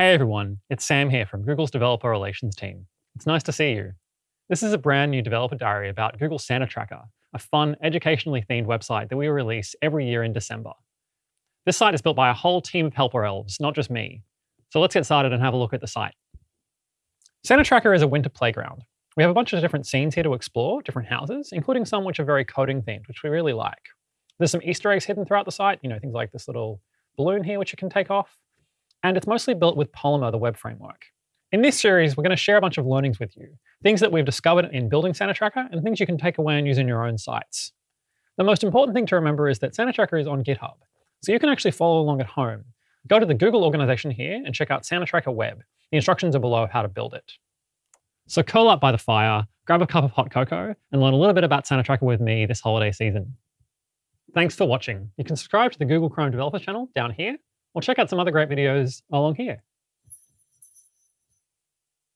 Hey everyone, it's Sam here from Google's Developer Relations team. It's nice to see you. This is a brand new developer diary about Google Santa Tracker, a fun, educationally themed website that we release every year in December. This site is built by a whole team of helper elves, not just me. So let's get started and have a look at the site. Santa Tracker is a winter playground. We have a bunch of different scenes here to explore, different houses, including some which are very coding themed, which we really like. There's some Easter eggs hidden throughout the site, you know, things like this little balloon here, which you can take off, and it's mostly built with Polymer, the web framework. In this series, we're going to share a bunch of learnings with you, things that we've discovered in building Santa Tracker and things you can take away and use in your own sites. The most important thing to remember is that Santa Tracker is on GitHub, so you can actually follow along at home. Go to the Google organization here and check out Santa Tracker Web. The instructions are below how to build it. So curl up by the fire, grab a cup of hot cocoa, and learn a little bit about Santa Tracker with me this holiday season. Thanks for watching. You can subscribe to the Google Chrome Developer channel down here or check out some other great videos along here.